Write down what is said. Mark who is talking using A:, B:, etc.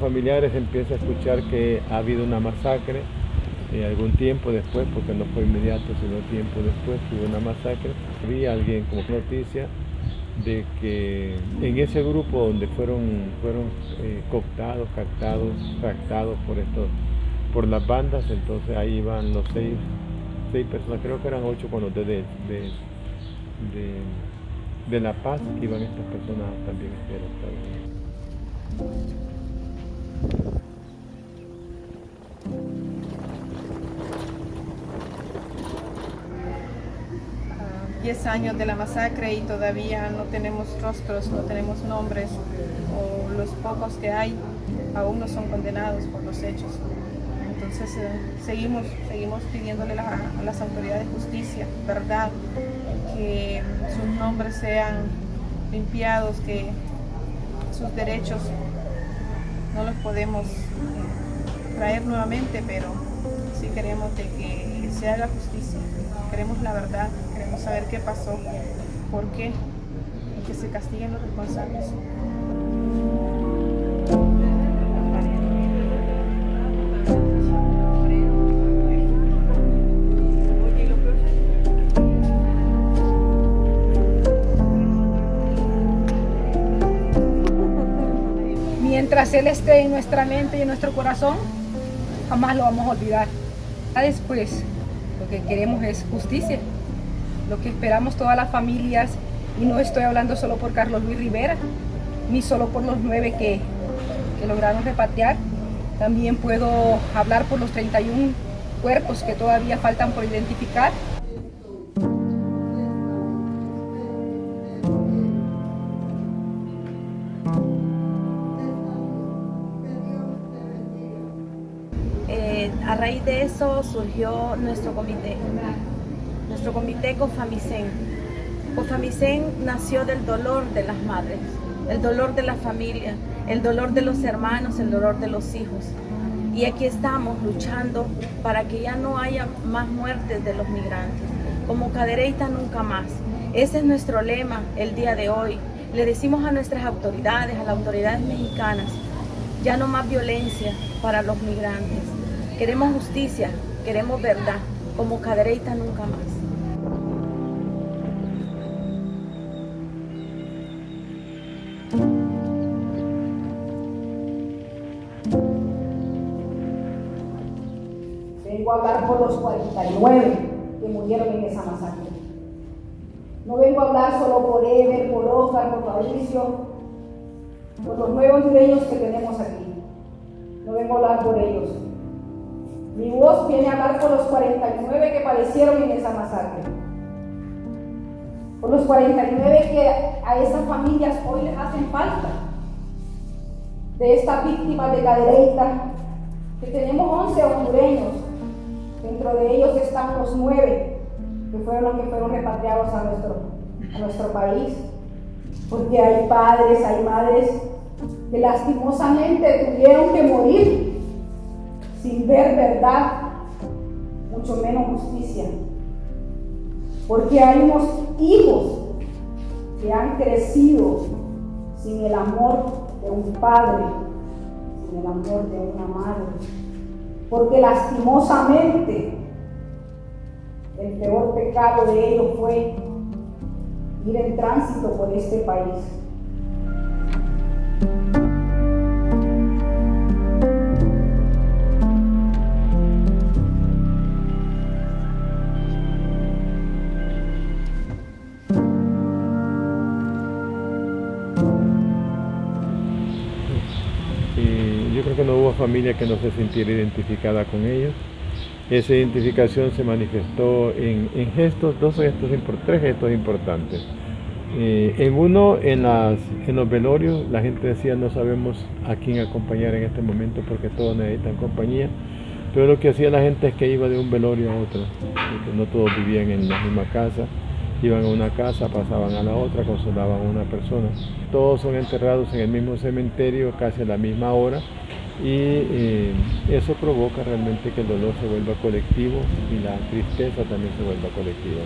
A: familiares empieza a escuchar que ha habido una masacre eh, algún tiempo después, porque no fue inmediato, sino tiempo después, hubo una masacre. Vi a alguien como noticia de que en ese grupo donde fueron, fueron eh, cooptados, captados, tractados por estos, por las bandas, entonces ahí iban los seis, seis personas, creo que eran ocho con los de, de, La Paz, que iban estas personas también a.
B: 10 años de la masacre y todavía no tenemos rostros, no tenemos nombres, o los pocos que hay aún no son condenados por los hechos. Entonces eh, seguimos, seguimos pidiéndole a las autoridades de justicia, verdad, que sus nombres sean limpiados, que sus derechos no los podemos eh, traer nuevamente, pero sí queremos de que se haga justicia, queremos la verdad, saber qué pasó, por qué, y que se castiguen los responsables.
C: Mientras Él esté en nuestra mente y en nuestro corazón, jamás lo vamos a olvidar. Después, lo que queremos es justicia lo que esperamos todas las familias, y no estoy hablando solo por Carlos Luis Rivera, ni solo por los nueve que, lograron repatriar, también puedo hablar por los 31 cuerpos que todavía faltan por identificar.
D: Eh, a raíz de eso surgió nuestro comité nuestro comité COFAMICEN. COFAMICEN nació del dolor de las madres, el dolor de la familia, el dolor de los hermanos, el dolor de los hijos. Y aquí estamos luchando para que ya no haya más muertes de los migrantes. Como Cadereyta nunca más. Ese es nuestro lema el día de hoy. Le decimos a nuestras autoridades, a las autoridades mexicanas, ya no más violencia para los migrantes. Queremos justicia, queremos verdad, como Cadereyta nunca más.
C: Vengo a hablar por los 49 que murieron en esa masacre. No vengo a hablar solo por Ever, por Oscar, por Fabricio, por los nuevos hondureños que tenemos aquí. No vengo a hablar por ellos. Mi voz viene a hablar por los 49 que padecieron en esa masacre. Por los 49 que a esas familias hoy les hacen falta. De estas víctimas de cadereita, que tenemos 11 hondureños De ellos están los nueve que fueron los que fueron repatriados a nuestro, a nuestro país. Porque hay padres, hay madres que lastimosamente tuvieron que morir sin ver verdad, mucho menos justicia. Porque hay unos hijos que han crecido sin el amor de un padre, sin el amor de una madre porque lastimosamente el peor pecado de ellos fue ir en tránsito por este país.
A: yo creo que no hubo familia que no se sintiera identificada con ellos. Esa identificación se manifestó en, gestos, dos gestos, tres gestos importantes. Eh, en uno, en, las, en los velorios, la gente decía no sabemos a quién acompañar en este momento porque todos necesitan compañía. Pero lo que hacía la gente es que iba de un velorio a otro, no todos vivían en la misma casa iban a una casa, pasaban a la otra, consolaban a una persona. Todos son enterrados en el mismo cementerio casi a la misma hora y eh, eso provoca realmente que el dolor se vuelva colectivo y la tristeza también se vuelva colectiva.